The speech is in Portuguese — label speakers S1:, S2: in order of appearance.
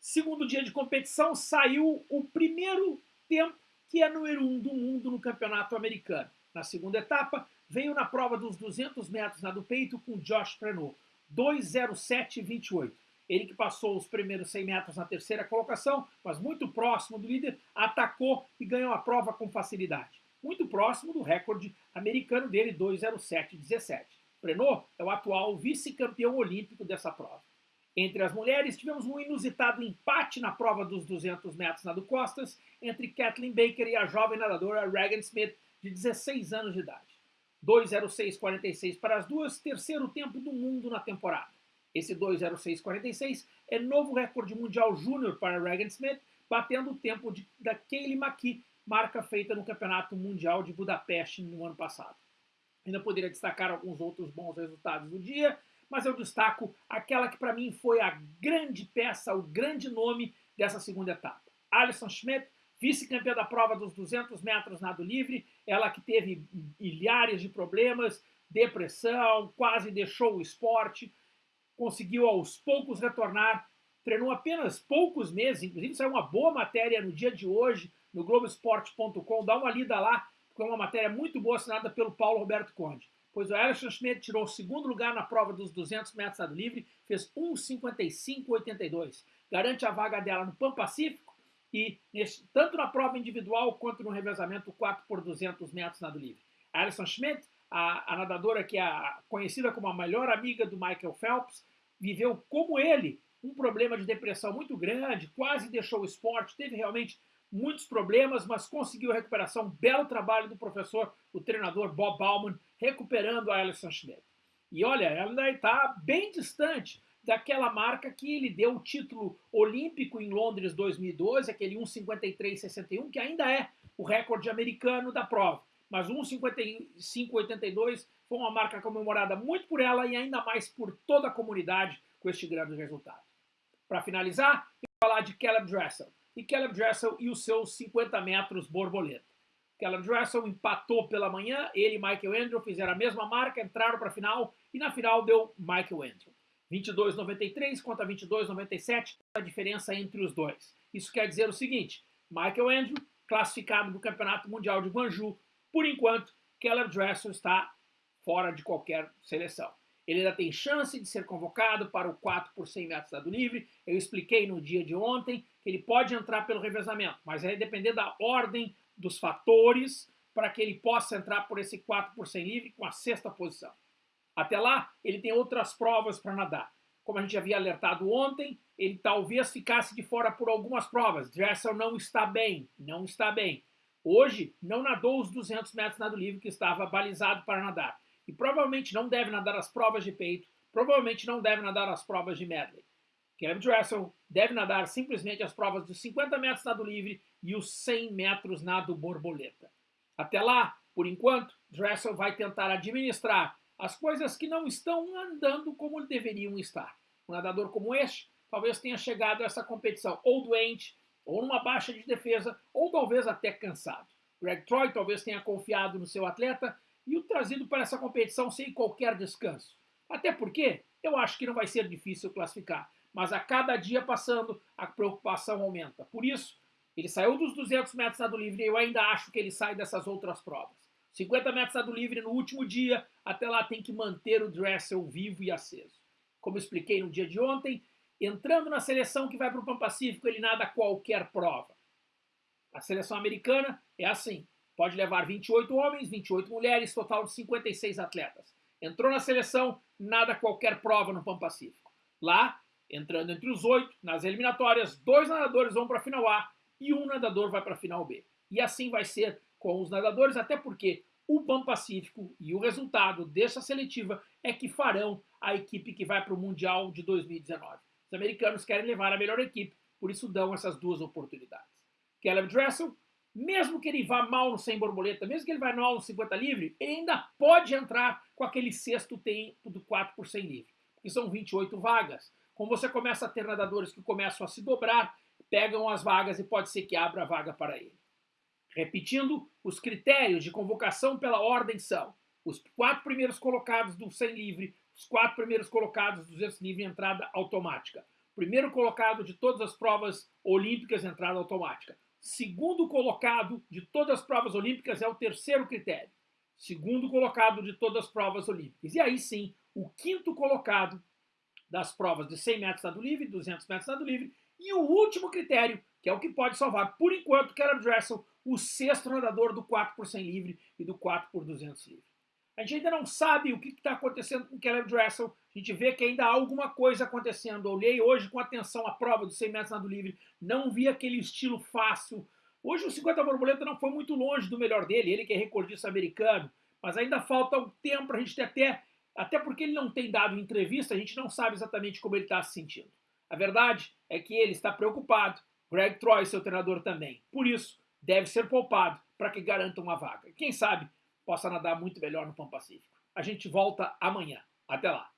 S1: Segundo dia de competição, saiu o primeiro tempo que é número um do mundo no campeonato americano. Na segunda etapa, veio na prova dos 200 metros na do peito com Josh Prenot, 2,07,28. Ele que passou os primeiros 100 metros na terceira colocação, mas muito próximo do líder, atacou e ganhou a prova com facilidade. Muito próximo do recorde americano dele, 2,07,17. Prenot é o atual vice-campeão olímpico dessa prova. Entre as mulheres, tivemos um inusitado empate na prova dos 200 metros nado costas entre Kathleen Baker e a jovem nadadora Regan Smith, de 16 anos de idade. 2.06.46 para as duas, terceiro tempo do mundo na temporada. Esse 2.06.46 é novo recorde mundial júnior para Regan Smith, batendo o tempo de, da Kaylee McKee, marca feita no Campeonato Mundial de Budapeste no ano passado. Ainda poderia destacar alguns outros bons resultados do dia, mas eu destaco aquela que para mim foi a grande peça, o grande nome dessa segunda etapa. Alison Schmidt, vice-campeã da prova dos 200 metros nado livre, ela que teve milhares de problemas, depressão, quase deixou o esporte, conseguiu aos poucos retornar, treinou apenas poucos meses, inclusive saiu uma boa matéria no dia de hoje no Globoesporte.com, dá uma lida lá, porque é uma matéria muito boa assinada pelo Paulo Roberto Conde pois o Alisson Schmidt tirou o segundo lugar na prova dos 200 metros nado livre, fez 1,55,82. Garante a vaga dela no Pan Pacífico e tanto na prova individual quanto no revezamento 4 por 200 metros nado livre. A Alison Schmidt, a, a nadadora que é conhecida como a melhor amiga do Michael Phelps, viveu como ele um problema de depressão muito grande, quase deixou o esporte, teve realmente muitos problemas, mas conseguiu a recuperação. Belo trabalho do professor, o treinador Bob Bauman, recuperando a Alison Schmidt. E olha, ela ainda está bem distante daquela marca que ele deu o título olímpico em Londres 2012, aquele 1,53,61, que ainda é o recorde americano da prova. Mas 1,55,82 foi uma marca comemorada muito por ela e ainda mais por toda a comunidade com este grande resultado. Para finalizar, eu vou falar de Caleb Dressel e Caleb Dressel e os seus 50 metros borboleta. Caleb Dressel empatou pela manhã, ele e Michael Andrew fizeram a mesma marca, entraram para a final e na final deu Michael Andrew. 22,93 contra 22,97, a diferença entre os dois. Isso quer dizer o seguinte, Michael Andrew, classificado do Campeonato Mundial de Guangzhou, por enquanto, Caleb Dressel está fora de qualquer seleção. Ele ainda tem chance de ser convocado para o 4 por 100 metros dado livre. Eu expliquei no dia de ontem ele pode entrar pelo revezamento, mas vai depender da ordem dos fatores para que ele possa entrar por esse 4 por 100 livre com a sexta posição. Até lá, ele tem outras provas para nadar. Como a gente havia alertado ontem, ele talvez ficasse de fora por algumas provas. Dressel não está bem, não está bem. Hoje, não nadou os 200 metros nado livre que estava balizado para nadar e provavelmente não deve nadar as provas de peito, provavelmente não deve nadar as provas de medley. Kevin Dressel deve nadar simplesmente as provas dos 50 metros nado livre e os 100 metros nado borboleta. Até lá, por enquanto, Dressel vai tentar administrar as coisas que não estão andando como deveriam estar. Um nadador como este talvez tenha chegado a essa competição ou doente, ou numa baixa de defesa, ou talvez até cansado. Greg Troy talvez tenha confiado no seu atleta e o trazido para essa competição sem qualquer descanso. Até porque eu acho que não vai ser difícil classificar, mas a cada dia passando a preocupação aumenta. Por isso, ele saiu dos 200 metros nado livre e eu ainda acho que ele sai dessas outras provas. 50 metros nado livre no último dia, até lá tem que manter o Dressel vivo e aceso. Como expliquei no dia de ontem, entrando na seleção que vai para o Pan Pacífico, ele nada qualquer prova. A seleção americana é assim. Pode levar 28 homens, 28 mulheres, total de 56 atletas. Entrou na seleção, nada qualquer prova no Pan Pacífico. Lá, entrando entre os oito, nas eliminatórias, dois nadadores vão para a final A e um nadador vai para a final B. E assim vai ser com os nadadores, até porque o Pan Pacífico e o resultado dessa seletiva é que farão a equipe que vai para o Mundial de 2019. Os americanos querem levar a melhor equipe, por isso dão essas duas oportunidades. Caleb Dressel mesmo que ele vá mal no 100 borboleta, mesmo que ele vá mal no 50 livre, ele ainda pode entrar com aquele sexto tempo do 4 por 100 livre, que são 28 vagas. Como você começa a ter nadadores que começam a se dobrar, pegam as vagas e pode ser que abra a vaga para ele. Repetindo, os critérios de convocação pela ordem são os quatro primeiros colocados do 100 livre, os quatro primeiros colocados do 200 livre entrada automática. primeiro colocado de todas as provas olímpicas, entrada automática. Segundo colocado de todas as provas olímpicas é o terceiro critério. Segundo colocado de todas as provas olímpicas. E aí sim, o quinto colocado das provas de 100 metros nado livre, 200 metros nado livre, e o último critério, que é o que pode salvar, por enquanto, Caleb Dressel, o sexto nadador do 4 por 100 livre e do 4 por 200 livre. A gente ainda não sabe o que está acontecendo com Caleb Dressel, a gente vê que ainda há alguma coisa acontecendo. Eu olhei hoje com atenção a prova dos 100 metros nado livre, não vi aquele estilo fácil. Hoje o 50 borboleta não foi muito longe do melhor dele, ele que é recordista americano, mas ainda falta um tempo para a gente ter até, até porque ele não tem dado entrevista, a gente não sabe exatamente como ele está se sentindo. A verdade é que ele está preocupado, Greg Troy, seu treinador também. Por isso, deve ser poupado para que garanta uma vaga. Quem sabe possa nadar muito melhor no Pão Pacífico. A gente volta amanhã. Até lá.